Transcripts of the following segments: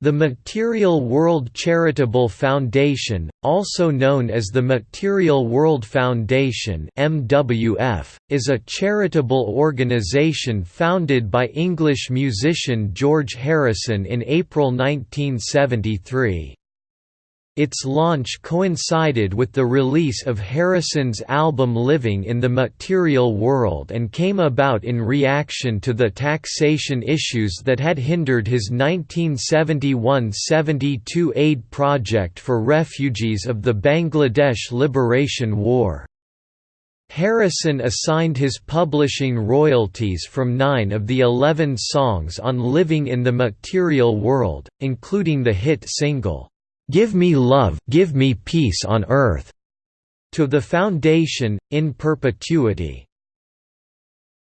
The Material World Charitable Foundation, also known as the Material World Foundation (MWF), is a charitable organization founded by English musician George Harrison in April 1973. Its launch coincided with the release of Harrison's album Living in the Material World and came about in reaction to the taxation issues that had hindered his 1971–72 aid project for refugees of the Bangladesh Liberation War. Harrison assigned his publishing royalties from nine of the eleven songs on Living in the Material World, including the hit single, "'Give Me Love Give Me Peace on Earth' to the Foundation, in perpetuity.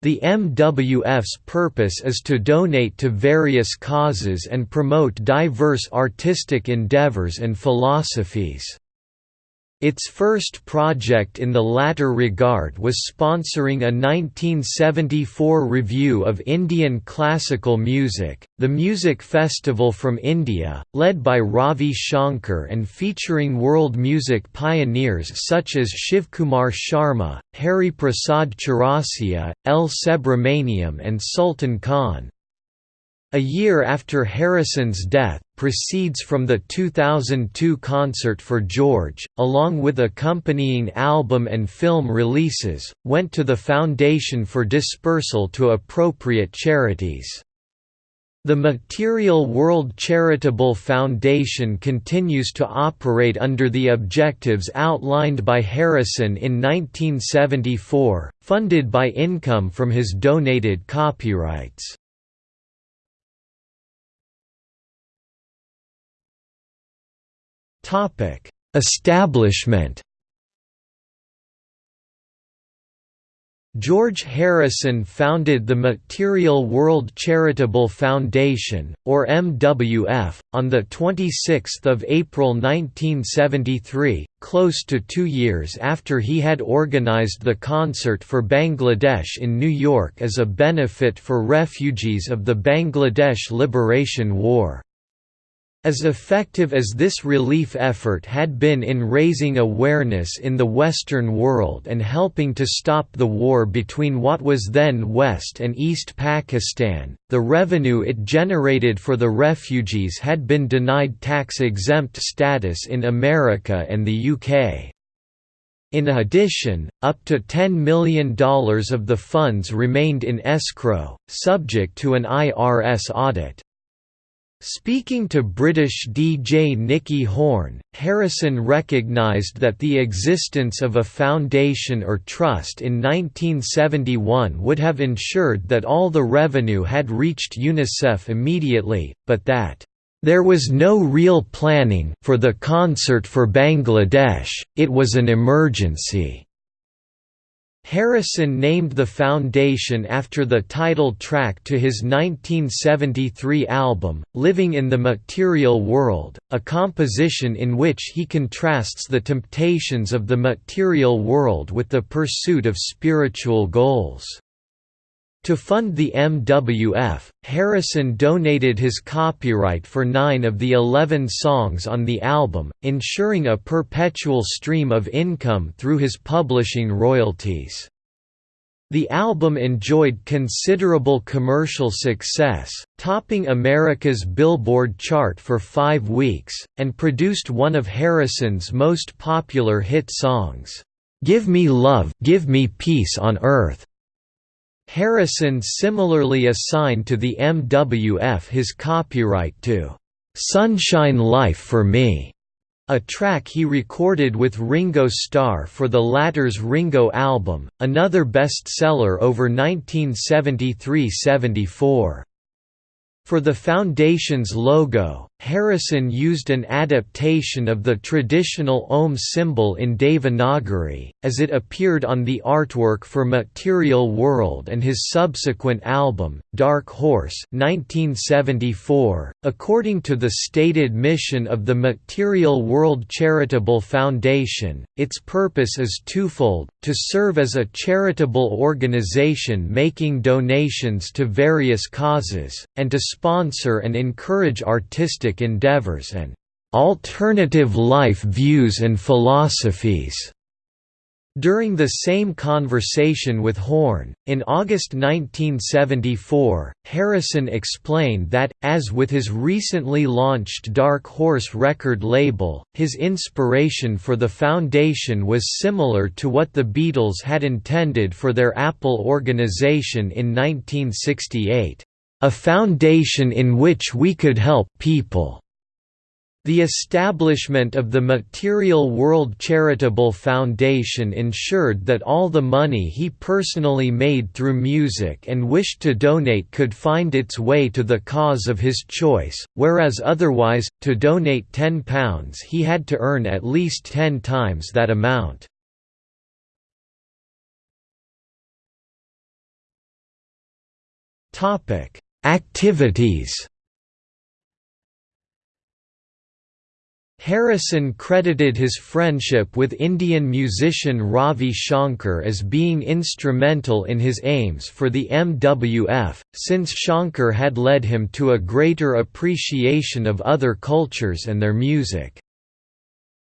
The MWF's purpose is to donate to various causes and promote diverse artistic endeavors and philosophies. Its first project in the latter regard was sponsoring a 1974 review of Indian classical music, the Music Festival from India, led by Ravi Shankar and featuring world music pioneers such as Shivkumar Sharma, Hari Prasad Chaurasia, L. Subramaniam and Sultan Khan. A year after Harrison's death, proceeds from the 2002 concert for George, along with accompanying album and film releases, went to the Foundation for dispersal to appropriate charities. The Material World Charitable Foundation continues to operate under the objectives outlined by Harrison in 1974, funded by income from his donated copyrights. Establishment. George Harrison founded the Material World Charitable Foundation, or MWF, on 26 April 1973, close to two years after he had organized the concert for Bangladesh in New York as a benefit for refugees of the Bangladesh Liberation War. As effective as this relief effort had been in raising awareness in the Western world and helping to stop the war between what was then West and East Pakistan, the revenue it generated for the refugees had been denied tax-exempt status in America and the UK. In addition, up to $10 million of the funds remained in escrow, subject to an IRS audit. Speaking to British DJ Nicky Horne, Harrison recognised that the existence of a foundation or trust in 1971 would have ensured that all the revenue had reached UNICEF immediately, but that there was no real planning for the concert for Bangladesh, it was an emergency. Harrison named the foundation after the title track to his 1973 album, Living in the Material World, a composition in which he contrasts the temptations of the material world with the pursuit of spiritual goals. To fund the MWF, Harrison donated his copyright for nine of the eleven songs on the album, ensuring a perpetual stream of income through his publishing royalties. The album enjoyed considerable commercial success, topping America's Billboard chart for five weeks, and produced one of Harrison's most popular hit songs, "'Give Me Love Give Me Peace on Earth' Harrison similarly assigned to the MWF his copyright to "'Sunshine Life for Me' a track he recorded with Ringo Starr for the latter's Ringo album, another bestseller over 1973–74. For the Foundation's logo, Harrison used an adaptation of the traditional Om symbol in Devanagari, as it appeared on the artwork for Material World and his subsequent album, Dark Horse 1974. .According to the stated mission of the Material World Charitable Foundation, its purpose is twofold, to serve as a charitable organization making donations to various causes, and to sponsor and encourage artistic artistic endeavors and alternative life views and philosophies. During the same conversation with Horne, in August 1974, Harrison explained that, as with his recently launched Dark Horse record label, his inspiration for the foundation was similar to what the Beatles had intended for their Apple organization in 1968, "...a foundation in which we could help people." The establishment of the Material World Charitable Foundation ensured that all the money he personally made through music and wished to donate could find its way to the cause of his choice, whereas otherwise, to donate £10 he had to earn at least 10 times that amount. Activities Harrison credited his friendship with Indian musician Ravi Shankar as being instrumental in his aims for the MWF, since Shankar had led him to a greater appreciation of other cultures and their music.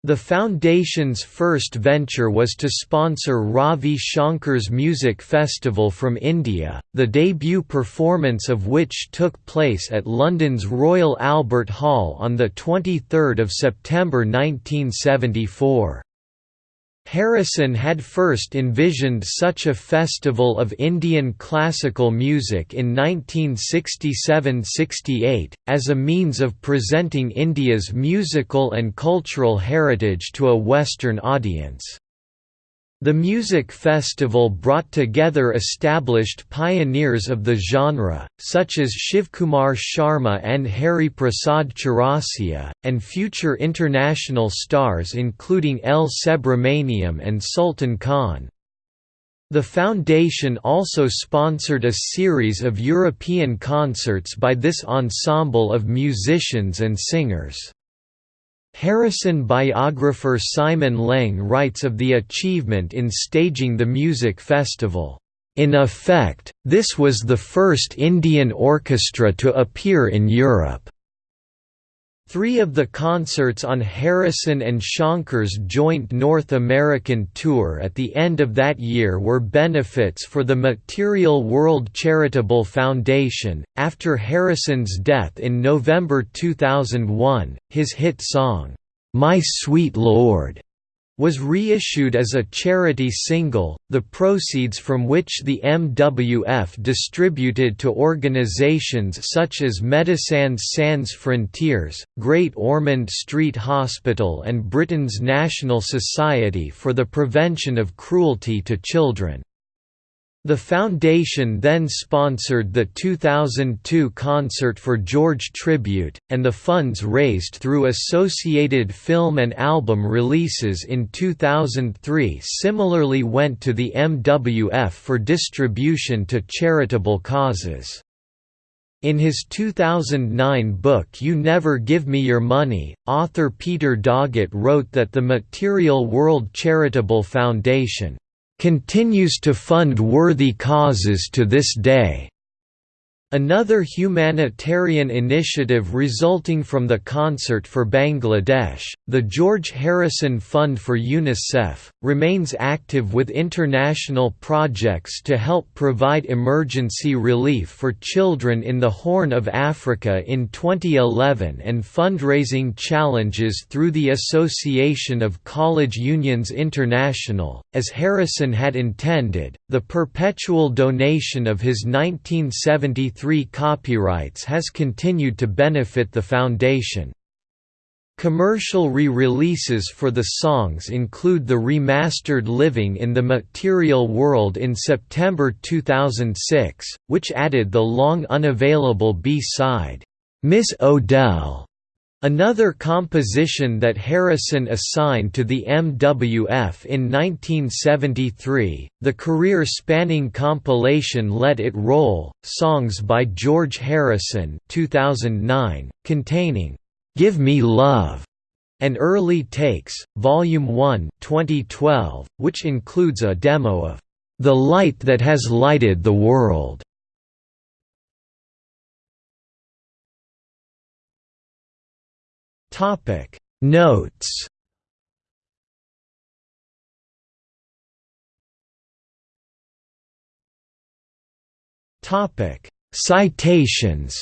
The foundation's first venture was to sponsor Ravi Shankar's music festival from India, the debut performance of which took place at London's Royal Albert Hall on 23 September 1974. Harrison had first envisioned such a festival of Indian classical music in 1967–68, as a means of presenting India's musical and cultural heritage to a Western audience. The music festival brought together established pioneers of the genre, such as Shivkumar Sharma and Hari Prasad Chaurasia, and future international stars including L. Subramaniam and Sultan Khan. The foundation also sponsored a series of European concerts by this ensemble of musicians and singers. Harrison biographer Simon Leng writes of the achievement in staging the music festival. In effect, this was the first Indian orchestra to appear in Europe. Three of the concerts on Harrison and Shankar's joint North American tour at the end of that year were benefits for the Material World Charitable Foundation. After Harrison's death in November 2001, his hit song, My Sweet Lord, was reissued as a charity single, the proceeds from which the MWF distributed to organizations such as Médecins Sans Frontières, Great Ormond Street Hospital and Britain's National Society for the Prevention of Cruelty to Children. The foundation then sponsored the 2002 concert for George Tribute, and the funds raised through associated film and album releases in 2003 similarly went to the MWF for distribution to charitable causes. In his 2009 book You Never Give Me Your Money, author Peter Doggett wrote that the Material World Charitable Foundation continues to fund worthy causes to this day. Another humanitarian initiative resulting from the Concert for Bangladesh, the George Harrison Fund for UNICEF, remains active with international projects to help provide emergency relief for children in the Horn of Africa in 2011 and fundraising challenges through the Association of College Unions International. As Harrison had intended, the perpetual donation of his 1973 three copyrights has continued to benefit the foundation. Commercial re-releases for the songs include the remastered Living in the Material World in September 2006, which added the long unavailable B-side, Miss O'Dell, Another composition that Harrison assigned to the MWF in 1973, the career-spanning compilation Let It Roll, Songs by George Harrison 2009, containing, "'Give Me Love' and Early Takes, Volume 1 2012, which includes a demo of "'The Light That Has Lighted the World' Topic. Notes. Topic. Citations.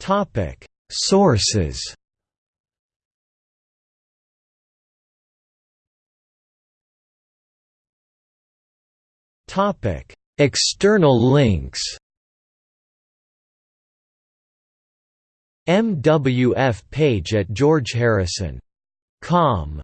Topic. Sources. Topic External links. MWF page at georgeharrison.com